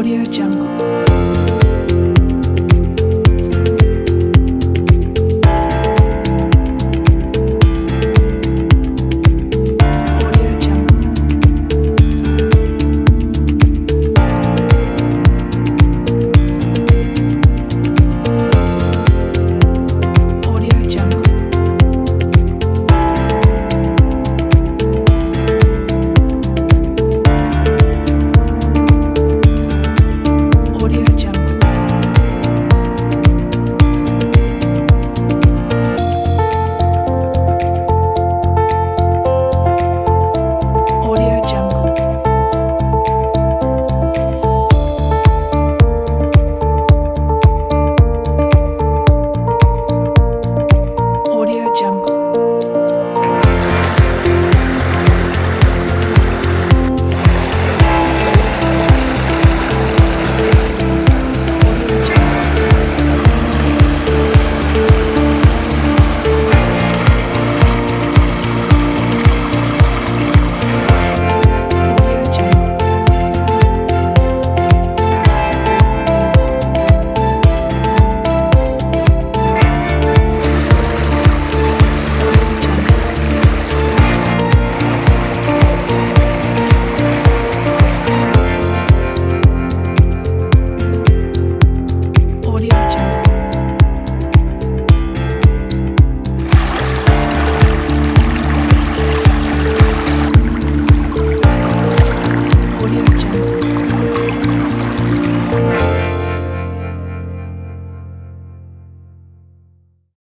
Audio Jungle.